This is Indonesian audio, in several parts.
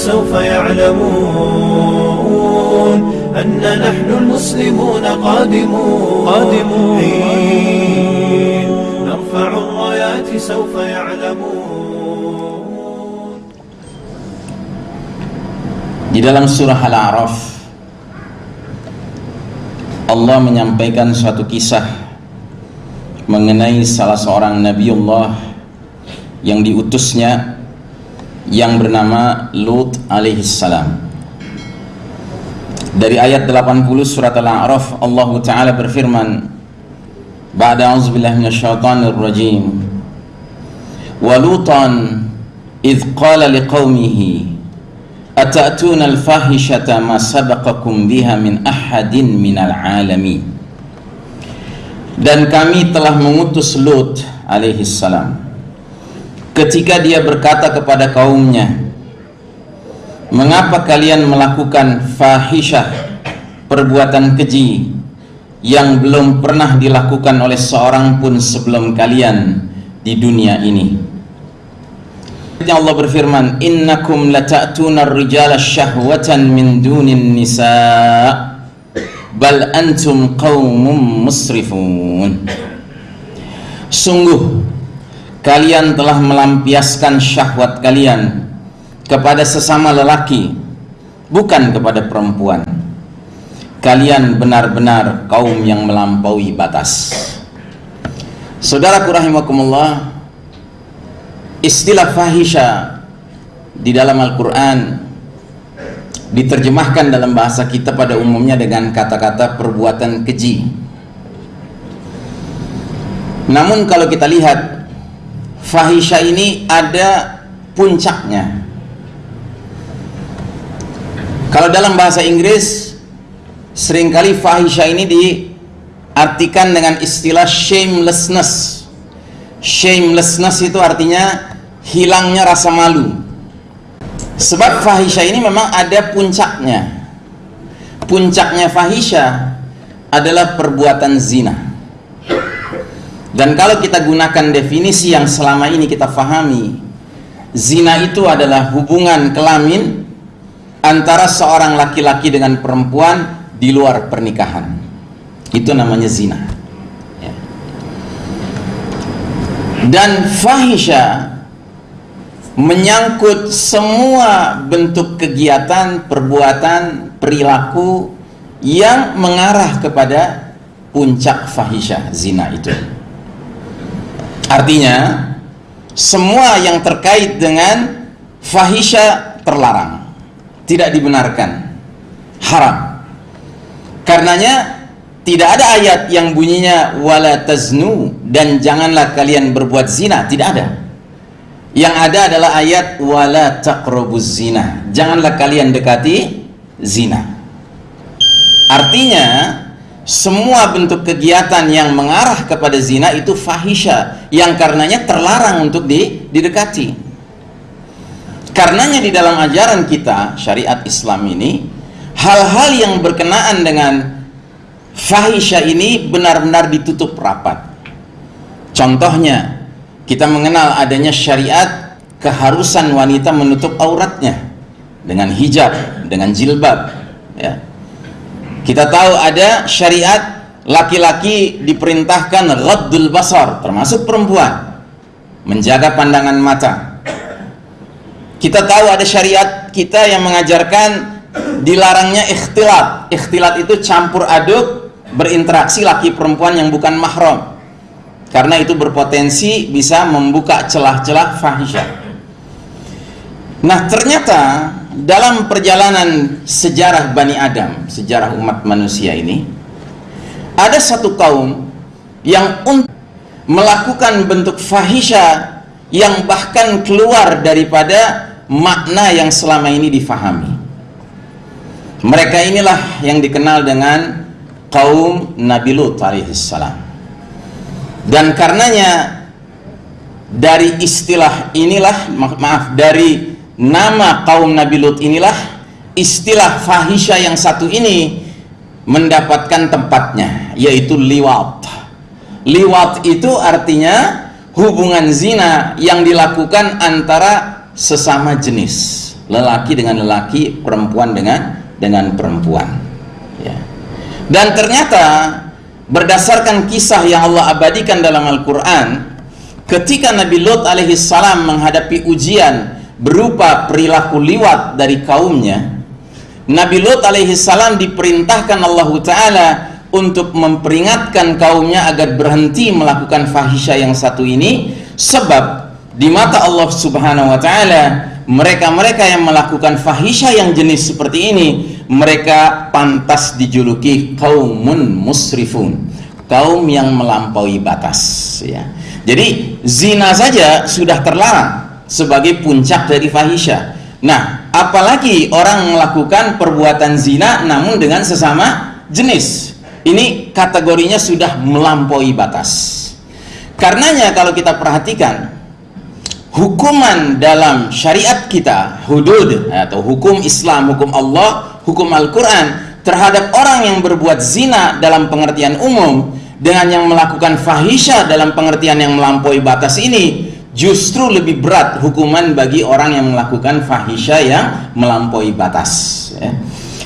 سوف يعلمون أن نحن المسلمون قادمون قادمون حين نرفع الرايات سوف يعلمون Di dalam surah Al-A'raf Allah menyampaikan suatu kisah mengenai salah seorang Nabiullah yang diutusnya yang bernama Lut alaihissalam dari ayat 80 surat Al-A'raf Allah Ta'ala berfirman Ba'da auzubillahi minasyaitonir rajim wa lutan idh qala liqaumihi Ata'tuna al-fahishata ma sabaqakum biha min ahadin minal alamin? Dan kami telah mengutus Lut alaihi salam ketika dia berkata kepada kaumnya Mengapa kalian melakukan fahisyah perbuatan keji yang belum pernah dilakukan oleh seorang pun sebelum kalian di dunia ini? Allah berfirman innakum lata'tuna ar-rijala syahwatan min dunin nisa bal antum qaumum musrifun. Sungguh kalian telah melampiaskan syahwat kalian kepada sesama lelaki bukan kepada perempuan. Kalian benar-benar kaum yang melampaui batas. Saudaraku rahimakumullah istilah fahisha di dalam Al-Quran diterjemahkan dalam bahasa kita pada umumnya dengan kata-kata perbuatan keji. Namun kalau kita lihat fahisha ini ada puncaknya. Kalau dalam bahasa Inggris sering kali fahisha ini diartikan dengan istilah shamelessness. Shamelessness itu artinya hilangnya rasa malu. Sebab fahisha ini memang ada puncaknya. Puncaknya fahisha adalah perbuatan zina dan kalau kita gunakan definisi yang selama ini kita fahami zina itu adalah hubungan kelamin antara seorang laki-laki dengan perempuan di luar pernikahan itu namanya zina ya. dan fahisha menyangkut semua bentuk kegiatan, perbuatan, perilaku yang mengarah kepada puncak fahisha zina itu. Artinya, semua yang terkait dengan fahisha terlarang, tidak dibenarkan, haram. Karenanya tidak ada ayat yang bunyinya wala taznu dan janganlah kalian berbuat zina, tidak ada. Yang ada adalah ayat wala taqrabuz zina. Janganlah kalian dekati zina. Artinya semua bentuk kegiatan yang mengarah kepada zina itu fahisha yang karenanya terlarang untuk didekati karenanya di dalam ajaran kita syariat Islam ini hal-hal yang berkenaan dengan fahisha ini benar-benar ditutup rapat contohnya kita mengenal adanya syariat keharusan wanita menutup auratnya dengan hijab, dengan jilbab ya. Kita tahu ada syariat laki-laki diperintahkan ghaddul basar termasuk perempuan menjaga pandangan mata. Kita tahu ada syariat kita yang mengajarkan dilarangnya ikhtilat. Ikhtilat itu campur aduk berinteraksi laki perempuan yang bukan mahram karena itu berpotensi bisa membuka celah-celah fahisha nah ternyata dalam perjalanan sejarah Bani Adam sejarah umat manusia ini ada satu kaum yang melakukan bentuk fahisha yang bahkan keluar daripada makna yang selama ini difahami. Mereka inilah yang dikenal dengan kaum Nabi Lut alaihissalam dan karenanya dari istilah inilah maaf dari nama kaum Nabi Lut inilah istilah fahisha yang satu ini mendapatkan tempatnya yaitu liwat liwat itu artinya hubungan zina yang dilakukan antara sesama jenis lelaki dengan lelaki perempuan dengan dengan perempuan ya. dan ternyata berdasarkan kisah yang Allah abadikan dalam Al-Quran ketika Nabi Lot alaihi salam menghadapi ujian berupa perilaku liwat dari kaumnya Nabi Lot alaihi salam diperintahkan Allah Ta'ala untuk memperingatkan kaumnya agar berhenti melakukan fahisha yang satu ini sebab di mata Allah Subhanahu wa taala mereka-mereka yang melakukan fahisha yang jenis seperti ini mereka pantas dijuluki kaumun musrifun kaum yang melampaui batas ya. Jadi zina saja sudah terlarang sebagai puncak dari fahisha nah apalagi orang melakukan perbuatan zina namun dengan sesama jenis. Ini kategorinya sudah melampaui batas. Karenanya kalau kita perhatikan hukuman dalam syariat kita hudud atau hukum Islam, hukum Allah, hukum Al-Quran terhadap orang yang berbuat zina dalam pengertian umum dengan yang melakukan fahisha dalam pengertian yang melampaui batas ini justru lebih berat hukuman bagi orang yang melakukan fahisha yang melampaui batas ya.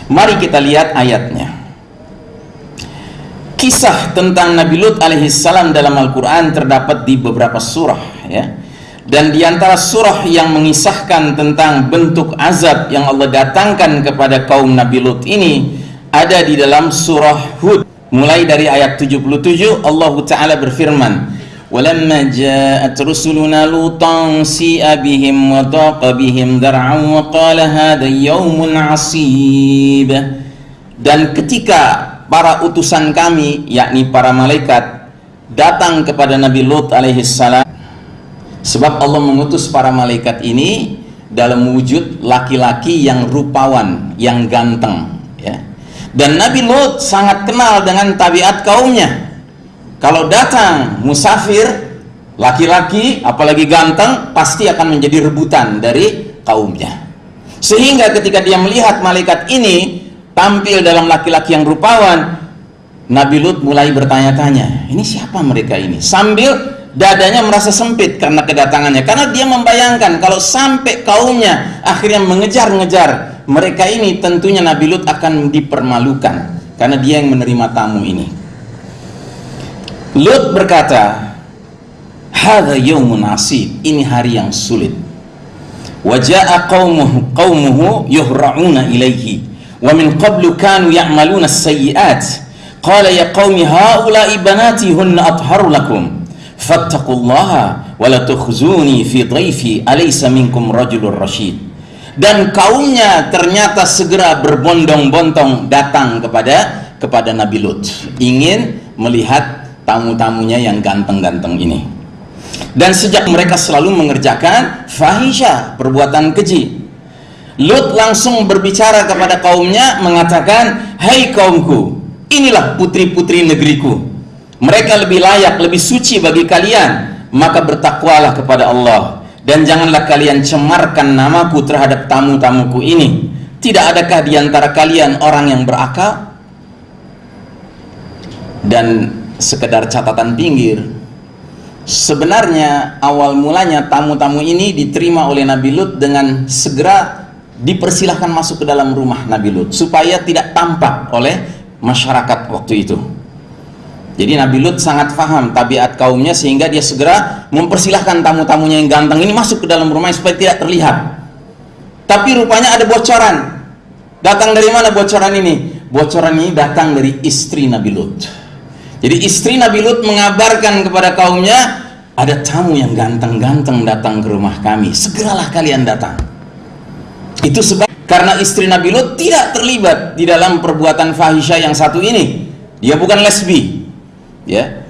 mari kita lihat ayatnya kisah tentang Nabi Lut alaihissalam dalam Al-Quran terdapat di beberapa surah ya. dan di antara surah yang mengisahkan tentang bentuk azab yang Allah datangkan kepada kaum Nabi Lut ini ada di dalam surah Hud mulai dari ayat 77 Allah Ta'ala berfirman ولما جاءت رسلنا لوطا سيء بهم وضاق بهم ذرعا وقال هذا يوم عصيب dan ketika para utusan kami yakni para malaikat datang kepada Nabi Lut alaihissalam sebab Allah mengutus para malaikat ini dalam wujud laki-laki yang rupawan yang ganteng ya dan Nabi Lut sangat kenal dengan tabiat kaumnya kalau datang musafir laki-laki apalagi ganteng pasti akan menjadi rebutan dari kaumnya. Sehingga ketika dia melihat malaikat ini tampil dalam laki-laki yang rupawan Nabi Lut mulai bertanya-tanya ini siapa mereka ini? Sambil dadanya merasa sempit karena kedatangannya. Karena dia membayangkan kalau sampai kaumnya akhirnya mengejar-ngejar mereka ini tentunya Nabi Lut akan dipermalukan. Karena dia yang menerima tamu ini Lut berkata hadha yawmun asib ini hari yang sulit. Waja'a qaumuhu qaumuhu yuhra'una ilaihi wa min qablu kanu ya'maluna as-sayyi'at. Qala ya qaumi haula'i banati hunna atharu lakum. Fattaqullaha wa la tukhzuni fi dhaifi alaysa minkum rajulur rasyid dan kaumnya ternyata segera berbondong-bondong datang kepada kepada Nabi Lut. Ingin melihat tamu-tamunya yang ganteng-ganteng ini dan sejak mereka selalu mengerjakan fahisha perbuatan keji Lut langsung berbicara kepada kaumnya mengatakan, "Hai hey kaumku, inilah putri-putri negeriku. Mereka lebih layak, lebih suci bagi kalian, maka bertakwalah kepada Allah dan janganlah kalian cemarkan namaku terhadap tamu-tamuku ini. Tidak adakah di antara kalian orang yang berakal?" Dan sekedar catatan pinggir, sebenarnya awal mulanya tamu-tamu ini diterima oleh Nabi Lut dengan segera dipersilahkan masuk ke dalam rumah Nabi Lut supaya tidak tampak oleh masyarakat waktu itu. Jadi Nabi Lut sangat paham tabiat kaumnya sehingga dia segera mempersilahkan tamu-tamunya yang ganteng ini masuk ke dalam rumah supaya tidak terlihat. Tapi rupanya ada bocoran. Datang dari mana bocoran ini? Bocoran ini datang dari istri Nabi Lut jadi istri Nabi Lut mengabarkan kepada kaumnya ada tamu yang ganteng-ganteng datang ke rumah kami segeralah kalian datang itu sebab karena istri Nabi Lut tidak terlibat di dalam perbuatan fahisha yang satu ini. Dia bukan lesbi. Ya.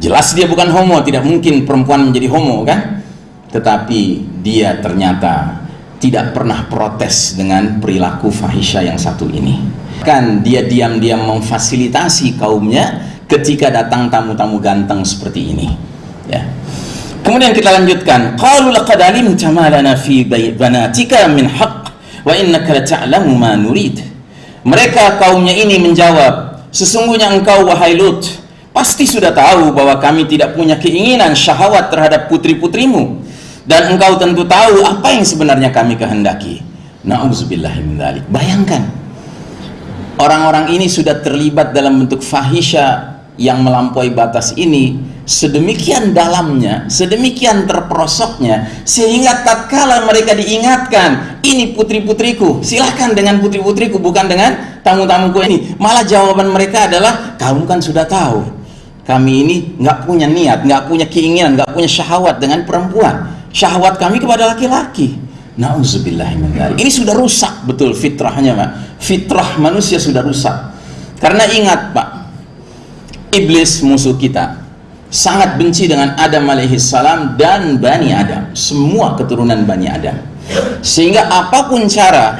Jelas dia bukan homo, tidak mungkin perempuan menjadi homo kan? Tetapi dia ternyata tidak pernah protes dengan perilaku fahisha yang satu ini. Kan dia diam-diam memfasilitasi kaumnya ketika datang tamu-tamu ganteng seperti ini. Ya. Kemudian kita lanjutkan. Qalu laqad alimta ma lana fi banatika min haqq wa innaka lata'lamu ma nurid mereka kaumnya ini menjawab sesungguhnya engkau wahai Lut pasti sudah tahu bahwa kami tidak punya keinginan syahwat terhadap putri-putrimu dan engkau tentu tahu apa yang sebenarnya kami kehendaki. Bayangkan orang-orang ini sudah terlibat dalam bentuk fahisha yang melampaui batas ini sedemikian dalamnya, sedemikian terperosoknya sehingga tatkala mereka diingatkan, ini putri-putriku, silahkan dengan putri-putriku bukan dengan tamu-tamuku ini. Malah jawaban mereka adalah kamu kan sudah tahu. Kami ini nggak punya niat, nggak punya keinginan, nggak punya syahwat dengan perempuan. Syahwat kami kepada laki-laki. Nauzubillah Ini sudah rusak betul fitrahnya, Pak. Fitrah manusia sudah rusak. Karena ingat, Pak, iblis musuh kita sangat benci dengan Adam alaihissalam dan Bani Adam semua keturunan Bani Adam sehingga apa pun cara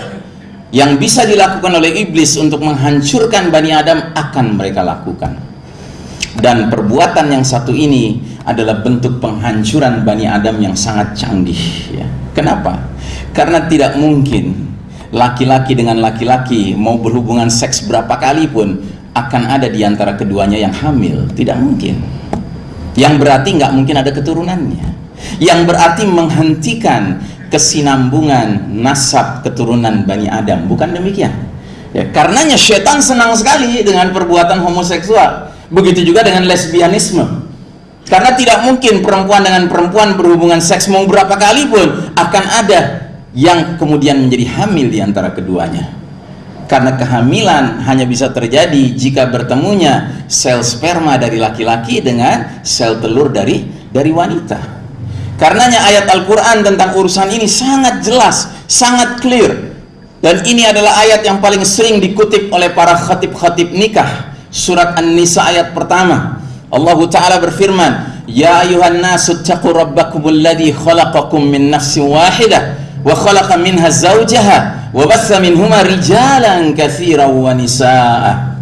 yang bisa dilakukan oleh iblis untuk menghancurkan Bani Adam akan mereka lakukan dan perbuatan yang satu ini adalah bentuk penghancuran Bani Adam yang sangat canggih ya. kenapa? karena tidak mungkin laki-laki dengan laki-laki mau berhubungan seks berapa kali pun akan ada di antara keduanya yang hamil. Tidak mungkin. Yang berarti nggak mungkin ada keturunannya. Yang berarti menghentikan kesinambungan nasab keturunan Bani Adam. Bukan demikian. Ya, karenanya setan senang sekali dengan perbuatan homoseksual. Begitu juga dengan lesbianisme. Karena tidak mungkin perempuan dengan perempuan berhubungan seks mau berapa kali pun akan ada yang kemudian menjadi hamil di antara keduanya karena kehamilan hanya bisa terjadi jika bertemunya sel sperma dari laki-laki dengan sel telur dari dari wanita. Karenanya ayat Al-Quran tentang urusan ini sangat jelas sangat clear. Dan ini adalah ayat yang paling sering dikutip oleh para khatib-khatib nikah. Surat An-Nisa ayat pertama. Allah Ta'ala berfirman Ya ayuhan nasu taqu rabbakumul khalaqakum min nafsin wahidah wa khalaqa minha zawjaha rijalan katsiran wa nisaa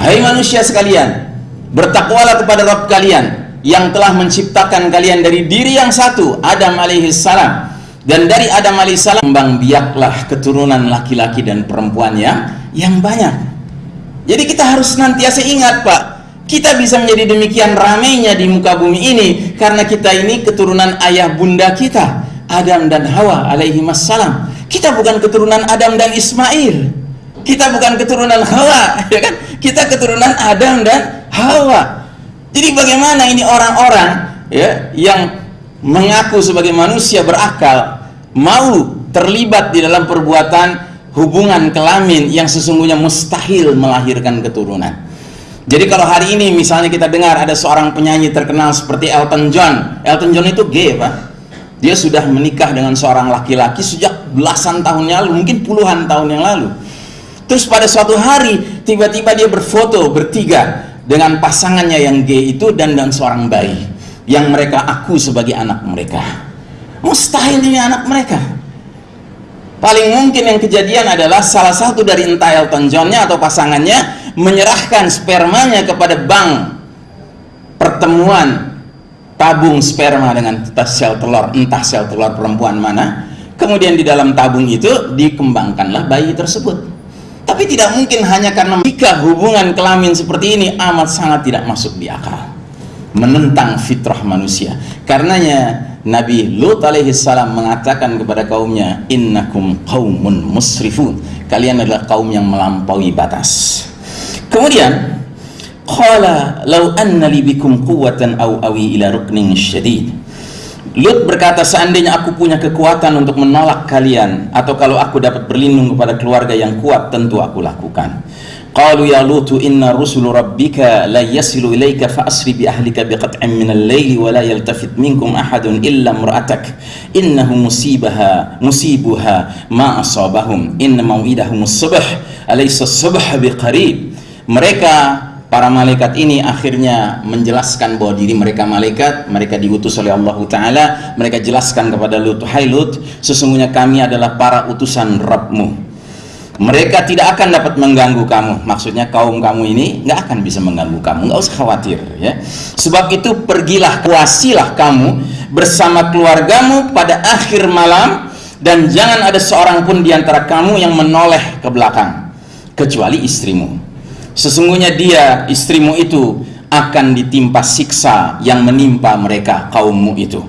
hai manusia sekalian bertakwalah kepada Rabb kalian yang telah menciptakan kalian dari diri yang satu Adam alaihi salam. Dan dari Adam alaihi salam kembang biaklah keturunan laki-laki dan perempuan yang yang banyak. Jadi kita harus nantiasa ingat Pak kita bisa menjadi demikian ramainya di muka bumi ini karena kita ini keturunan ayah bunda kita Adam dan Hawa alaihi salam kita bukan keturunan Adam dan Ismail. Kita bukan keturunan Hawa ya kan? Kita keturunan Adam dan Hawa. Jadi bagaimana ini orang-orang ya yang mengaku sebagai manusia berakal mau terlibat di dalam perbuatan hubungan kelamin yang sesungguhnya mustahil melahirkan keturunan. Jadi kalau hari ini misalnya kita dengar ada seorang penyanyi terkenal seperti Elton John. Elton John itu gay pak. Dia sudah menikah dengan seorang laki-laki sejak belasan tahun yang lalu, mungkin puluhan tahun yang lalu. Terus pada suatu hari, tiba-tiba dia berfoto bertiga dengan pasangannya yang gay itu dan dan seorang bayi yang mereka aku sebagai anak mereka. Mustahil ini anak mereka. Paling mungkin yang kejadian adalah salah satu dari entah Elton Johnnya atau pasangannya menyerahkan spermanya kepada bank pertemuan tabung sperma dengan sel telur entah sel telur perempuan mana kemudian di dalam tabung itu dikembangkanlah bayi tersebut. Tapi tidak mungkin hanya karena jika hubungan kelamin seperti ini amat sangat tidak masuk di akal. Menentang fitrah manusia. Karenanya Nabi Lut alaihi salam mengatakan kepada kaumnya innakum qaumun musrifun. Kalian adalah kaum yang melampaui batas. Kemudian Qala law anna li bikum quwwatan aw awi ila ruknin syadid. Lut berkata seandainya aku punya kekuatan untuk menolak kalian atau kalau aku dapat berlindung kepada keluarga yang kuat tentu aku lakukan. Qalu ya Lutu inna rusul rabbika la yasilu ilayka fa asri bi ahlika biqat'in min al-layli wa la yaltafit minkum ahadun illa imra'atak. Innahu musibaha musibuha ma asabahum. Inna maw'idahum as-subh alaysa as-subh biqarib. Mereka para malaikat ini akhirnya menjelaskan bahwa diri mereka malaikat mereka diutus oleh Allah Ta'ala mereka jelaskan kepada Lut Hai Lut sesungguhnya kami adalah para utusan Rabbmu. Mereka tidak akan dapat mengganggu kamu. Maksudnya kaum kamu ini nggak akan bisa mengganggu kamu. Nggak usah khawatir ya. Sebab itu pergilah kuasilah kamu bersama keluargamu pada akhir malam dan jangan ada seorang pun di antara kamu yang menoleh ke belakang kecuali istrimu sesungguhnya dia istrimu itu akan ditimpa siksa yang menimpa mereka kaummu itu.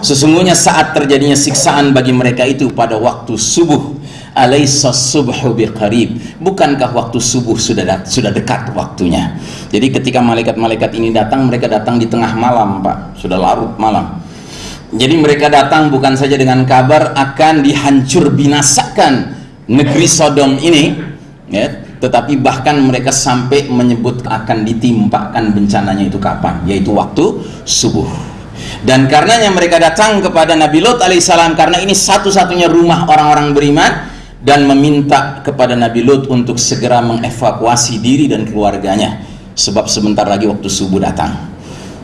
Sesungguhnya saat terjadinya siksaan bagi mereka itu pada waktu subuh alaysa subhu biqarib. Bukankah waktu subuh sudah sudah dekat waktunya? Jadi ketika malaikat-malaikat ini datang mereka datang di tengah malam Pak. Sudah larut malam. Jadi mereka datang bukan saja dengan kabar akan dihancur binasakan negeri Sodom ini ya tetapi bahkan mereka sampai menyebut akan ditimpakan bencananya itu kapan yaitu waktu subuh. Dan karenanya mereka datang kepada Nabi Lot alaihissalam karena ini satu-satunya rumah orang-orang beriman dan meminta kepada Nabi Lut untuk segera mengevakuasi diri dan keluarganya. Sebab sebentar lagi waktu subuh datang.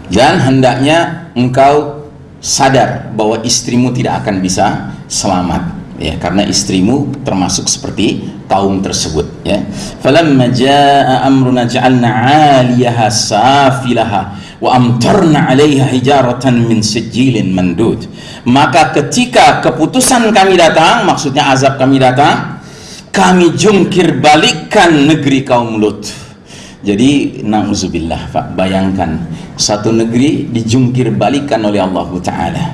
Dan hendaknya engkau sadar bahwa istrimu tidak akan bisa selamat ya karena istrimu termasuk seperti kaum tersebut ya. Falamma jaa amruna ja'alna 'aliyaha safilaha wa amtarna 'alaiha hijaratan min sijilin mandud. Maka ketika keputusan kami datang maksudnya azab kami datang kami jungkir balikkan negeri kaum Lut. Jadi na'udzubillah Pak bayangkan satu negeri dijungkir balikan oleh Allah Ta'ala.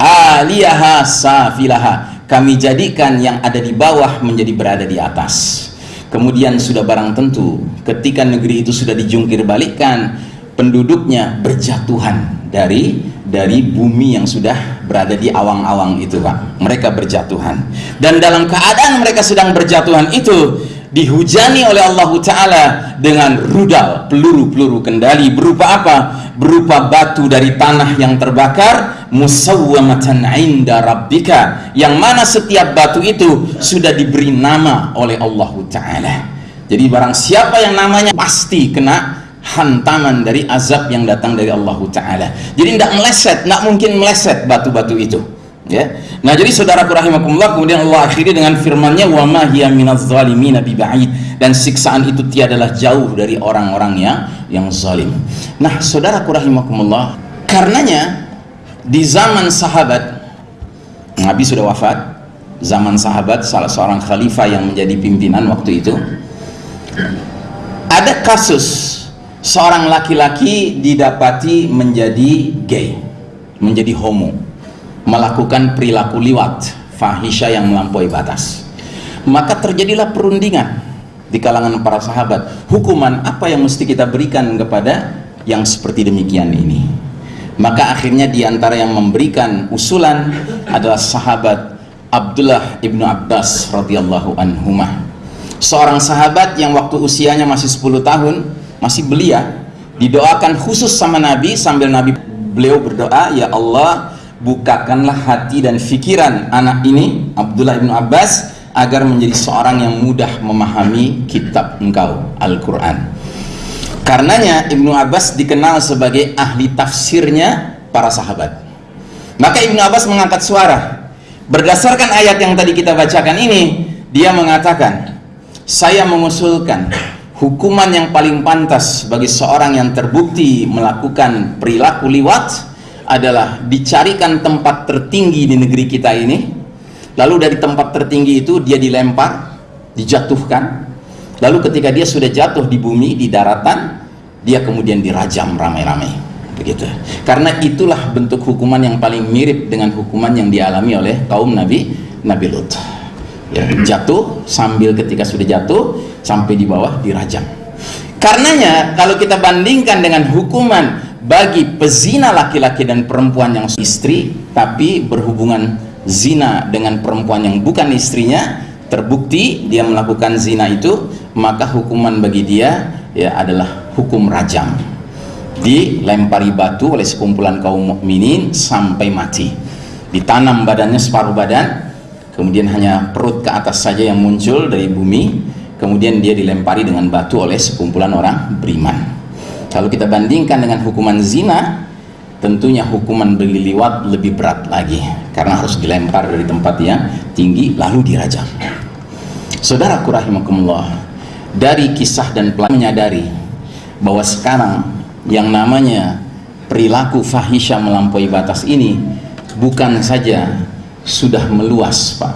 Aliyaha safilaha kami jadikan yang ada di bawah menjadi berada di atas. Kemudian sudah barang tentu ketika negeri itu sudah dijungkir balikkan penduduknya berjatuhan dari dari bumi yang sudah berada di awang-awang itu Pak. Mereka berjatuhan. Dan dalam keadaan mereka sedang berjatuhan itu dihujani oleh Allah Ta'ala dengan rudal peluru-peluru kendali berupa apa? berupa batu dari tanah yang terbakar musawwamatan inda rabbika yang mana setiap batu itu sudah diberi nama oleh Allah Ta'ala. Jadi barang siapa yang namanya pasti kena hantaman dari azab yang datang dari Allah Ta'ala. Jadi tidak meleset, tidak mungkin meleset batu-batu itu ya. Nah jadi saudaraku rahimakumullah kemudian Allah akhiri dengan firman-Nya wa ma hiya minaz zalimin biba'id dan siksaan itu tiadalah jauh dari orang-orang yang yang zalim. Nah saudaraku rahimakumullah karenanya di zaman sahabat Nabi sudah wafat zaman sahabat salah seorang khalifah yang menjadi pimpinan waktu itu ada kasus seorang laki-laki didapati menjadi gay menjadi homo melakukan perilaku liwat fahisha yang melampaui batas. Maka terjadilah perundingan di kalangan para sahabat. Hukuman apa yang mesti kita berikan kepada yang seperti demikian ini? Maka akhirnya di antara yang memberikan usulan adalah sahabat Abdullah ibnu Abbas radhiyallahu anhumah. Seorang sahabat yang waktu usianya masih 10 tahun masih belia didoakan khusus sama Nabi sambil Nabi beliau berdoa ya Allah bukakanlah hati dan fikiran anak ini Abdullah bin Abbas agar menjadi seorang yang mudah memahami kitab engkau Al-Quran. Karenanya Ibnu Abbas dikenal sebagai ahli tafsirnya para sahabat. Maka Ibnu Abbas mengangkat suara. Berdasarkan ayat yang tadi kita bacakan ini dia mengatakan saya mengusulkan hukuman yang paling pantas bagi seorang yang terbukti melakukan perilaku liwat adalah dicarikan tempat tertinggi di negeri kita ini. Lalu dari tempat tertinggi itu dia dilempar dijatuhkan. Lalu ketika dia sudah jatuh di bumi di daratan dia kemudian dirajam ramai-ramai. Begitu. Karena itulah bentuk hukuman yang paling mirip dengan hukuman yang dialami oleh kaum Nabi Nabi Lut. Ya, jatuh sambil ketika sudah jatuh sampai di bawah dirajam. Karenanya kalau kita bandingkan dengan hukuman bagi pezina laki-laki dan perempuan yang istri tapi berhubungan zina dengan perempuan yang bukan istrinya terbukti dia melakukan zina itu maka hukuman bagi dia ya adalah hukum rajam. Dilempari batu oleh sekumpulan kaum mukminin sampai mati. Ditanam badannya separuh badan kemudian hanya perut ke atas saja yang muncul dari bumi kemudian dia dilempari dengan batu oleh sekumpulan orang beriman kalau kita bandingkan dengan hukuman zina tentunya hukuman berliwat lebih berat lagi. Karena harus dilempar dari tempat yang tinggi lalu dirajam. Saudara rahimakumullah dari kisah dan pelan menyadari bahwa sekarang yang namanya perilaku fahisha melampaui batas ini bukan saja sudah meluas Pak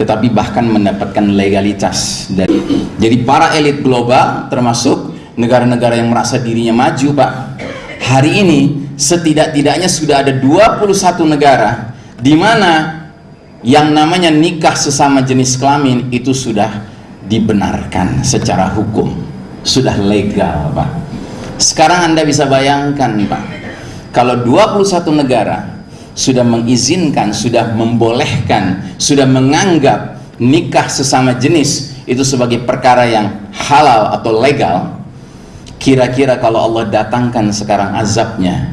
tetapi bahkan mendapatkan legalitas dari jadi para elit global termasuk negara-negara yang merasa dirinya maju Pak. Hari ini setidak-tidaknya sudah ada 21 negara di mana yang namanya nikah sesama jenis kelamin itu sudah dibenarkan secara hukum. Sudah legal Pak. Sekarang Anda bisa bayangkan Pak kalau 21 negara sudah mengizinkan, sudah membolehkan, sudah menganggap nikah sesama jenis itu sebagai perkara yang halal atau legal kira-kira kalau Allah datangkan sekarang azabnya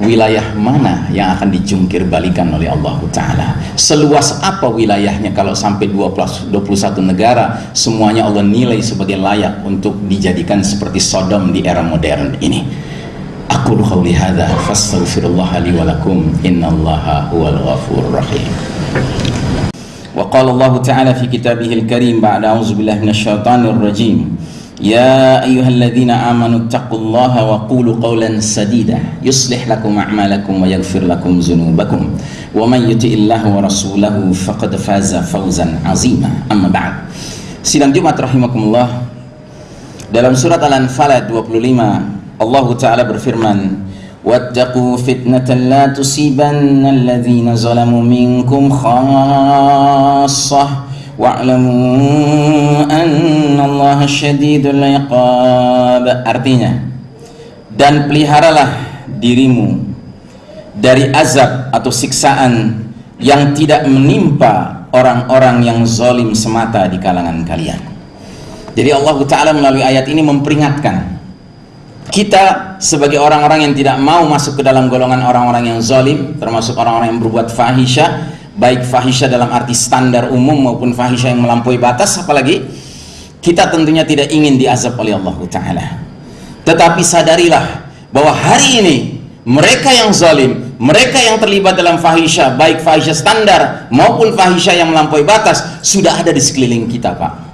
wilayah mana yang akan dijungkir balikan oleh Allah Ta'ala? Seluas apa wilayahnya? Kalau sampai 21 negara semuanya Allah nilai sebagai layak untuk dijadikan seperti Sodom di era modern ini. Aku qawli hadha fastaghfirullah li walakum innallaha huwal ghafur rahim. Wa qala Allah Ta'ala fi kitabihil karim ba'da auzubillah minasyaitanir rajim يا أيها الذين آمنوا اتقوا الله وقولوا قولا سديدا يصلح لكم أعمالكم ويغفر لكم ذنوبكم ومن يطع الله ورسوله فقد فاز فوزا عظيما أما بعد Sidang Jumat rahimakumullah dalam surat Al-Anfal ayat 25 Allah Taala berfirman واتقوا فتنة لا تصيبن الذين ظلموا منكم خاصة wa'lamu annallaha syadidul iqab. Artinya dan peliharalah dirimu dari azab atau siksaan yang tidak menimpa orang-orang yang zalim semata di kalangan kalian. Jadi Allah Ta'ala melalui ayat ini memperingatkan kita sebagai orang-orang yang tidak mau masuk ke dalam golongan orang-orang yang zalim termasuk orang-orang yang berbuat fahisyah baik fahisha dalam arti standar umum maupun fahisha yang melampaui batas apalagi kita tentunya tidak ingin diazab oleh Allah Ta'ala tetapi sadarilah bahwa hari ini mereka yang zalim mereka yang terlibat dalam fahisha baik fahisha standar maupun fahisha yang melampaui batas sudah ada di sekeliling kita Pak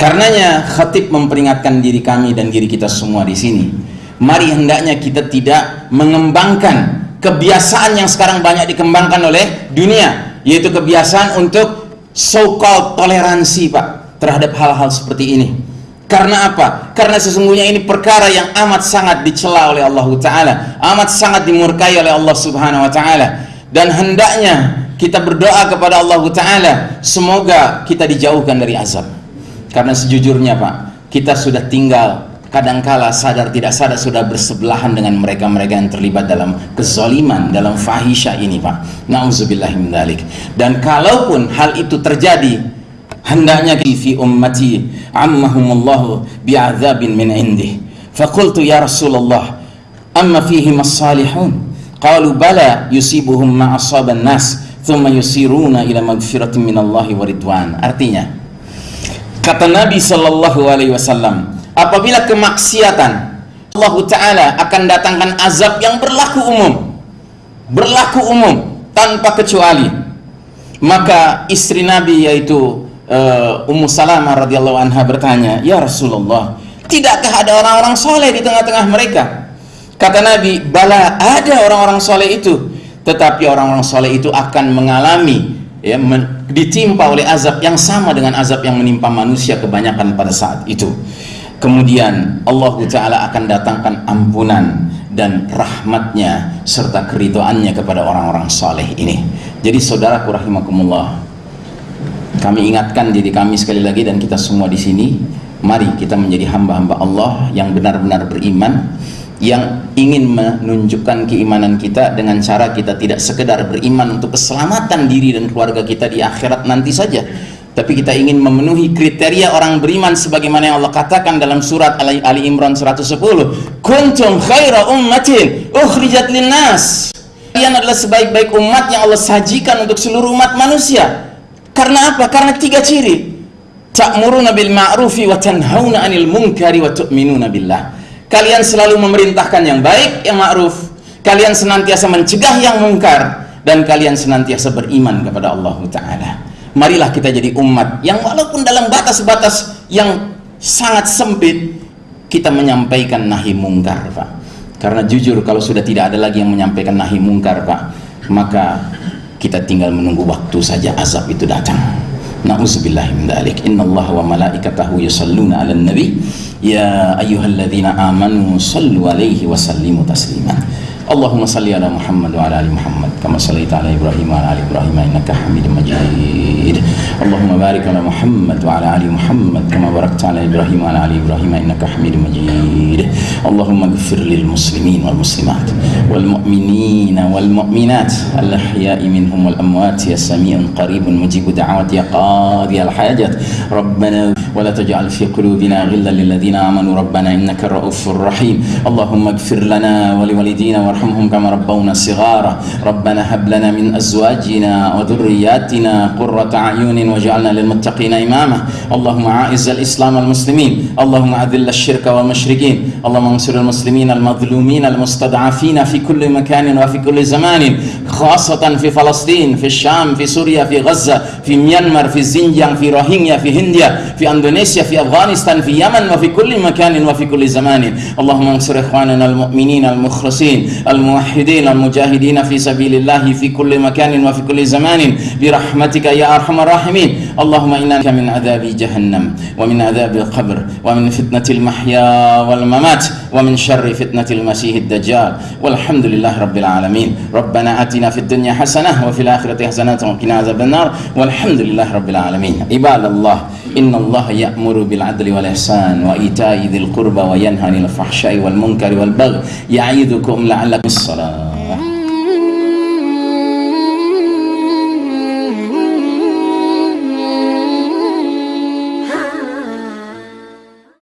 Karenanya khatib memperingatkan diri kami dan diri kita semua di sini. Mari hendaknya kita tidak mengembangkan kebiasaan yang sekarang banyak dikembangkan oleh dunia, yaitu kebiasaan untuk so-called toleransi, Pak, terhadap hal-hal seperti ini. Karena apa? Karena sesungguhnya ini perkara yang amat sangat dicela oleh Allah Ta'ala Amat sangat dimurkai oleh Allah Subhanahu Wa Ta'ala Dan hendaknya kita berdoa kepada Allah Ta'ala Semoga kita dijauhkan dari azab karena sejujurnya Pak, kita sudah tinggal kadangkala sadar tidak sadar sudah bersebelahan dengan mereka-mereka yang terlibat dalam kezaliman, dalam fahisha ini Pak. Nauzubillah min Dan kalaupun hal itu terjadi, hendaknya fi ummati ammahumullahu bi'adzabin min indih. Faqultu ya Rasulullah, amma fihi as-salihun. Qalu bala yusibuhum ma asaban nas, thumma yusiruna ila magfiratin min Allahi wa ridwan. Artinya, Kata Nabi Shallallahu Alaihi Wasallam, apabila kemaksiatan Allah Taala akan datangkan azab yang berlaku umum, berlaku umum tanpa kecuali. Maka istri Nabi yaitu uh, Ummu Salamah radhiyallahu anha bertanya, Ya Rasulullah, tidakkah ada orang-orang soleh di tengah-tengah mereka? Kata Nabi, bala ada orang-orang soleh itu, tetapi orang-orang soleh itu akan mengalami ya men, ditimpa oleh azab yang sama dengan azab yang menimpa manusia kebanyakan pada saat itu kemudian Allah Ta'ala akan datangkan ampunan dan rahmatnya serta keridoannya kepada orang-orang saleh ini. Jadi saudaraku rahimakumullah kami ingatkan diri kami sekali lagi dan kita semua di sini mari kita menjadi hamba-hamba Allah yang benar-benar beriman yang ingin menunjukkan keimanan kita dengan cara kita tidak sekedar beriman untuk keselamatan diri dan keluarga kita di akhirat nanti saja tapi kita ingin memenuhi kriteria orang beriman sebagaimana yang Allah katakan dalam surat Ali, Ali Imran 110 kuntum khaira ummatin ukhrijat linnas. Kalian adalah sebaik-baik umat yang Allah sajikan untuk seluruh umat manusia. Karena apa? karena tiga ciri. Ta'muruna bil ma'rufi wa tanhauna 'anil munkari wa tu'minuna billah. Kalian selalu memerintahkan yang baik, yang ma'ruf. Kalian senantiasa mencegah yang mungkar. Dan kalian senantiasa beriman kepada Allah Ta'ala marilah kita jadi umat yang walaupun dalam batas-batas yang sangat sempit kita menyampaikan nahi mungkar Pak karena jujur kalau sudah tidak ada lagi yang menyampaikan nahi mungkar Pak maka kita tinggal menunggu waktu saja azab itu datang Na'udzubillahi min dzalik. Innallaha wa malaikatahu yusalluna 'alan nabi. Ya ayyuhalladzina amanu sallu 'alaihi wa sallimu tasliman. اللهم صل على محمد وعلى آل محمد كما صليت على إبراهيم وعلى آل إبراهيم إنك حميد مجيد. اللهم بارك على محمد وعلى آل محمد كما باركت على إبراهيم وعلى آل إبراهيم إنك حميد مجيد. اللهم اغفر للمسلمين والمسلمات والمؤمنين والمؤمنات. الأحياء منهم والأموات. يا سميع قريب مجيب دعوات يا قاضي الحاجات ربنا ولا تجعل في قلوبنا غلا للذين آمنوا. ربنا إنك رؤوف رحيم. اللهم اغفر لنا ولوالدينا وارحمهم كما ربونا صغارا. ربنا هب لنا من أزواجنا وذرياتنا قرة أعين واجعلنا للمتقين إماما. اللهم أعز الإسلام والمسلمين. اللهم أذل الشرك والمشركين. اللهم انصر المسلمين المظلومين المستضعفين في كل مكان وفي كل زمان. خاصة في فلسطين في الشام في سوريا في غزة في ميانمار في زنجان في روهينيا في هنديا في إندونيسيا في أفغانستان في يمن وفي كل مكان وفي كل زمان. اللهم انصر إخواننا المؤمنين المخلصين. الموحدين المجاهدين في سبيل الله في كل مكان وفي كل زمان برحمتك يا أرحم الراحمين. اللهم انك من عذاب جهنم ومن عذاب القبر ومن فتنة المحيا والممات ومن شر فتنة المسيح الدجال. والحمد لله رب العالمين. ربنا آتنا في الدنيا حسنة وفي الآخرة حسنة وقنا عذاب النار. والحمد لله رب العالمين. عباد الله إن الله يأمر بالعدل والإحسان وإيتاء ذي القربى وينهى عن الفحشاء والمنكر والبغي يعيدكم لعلكم الصلاة.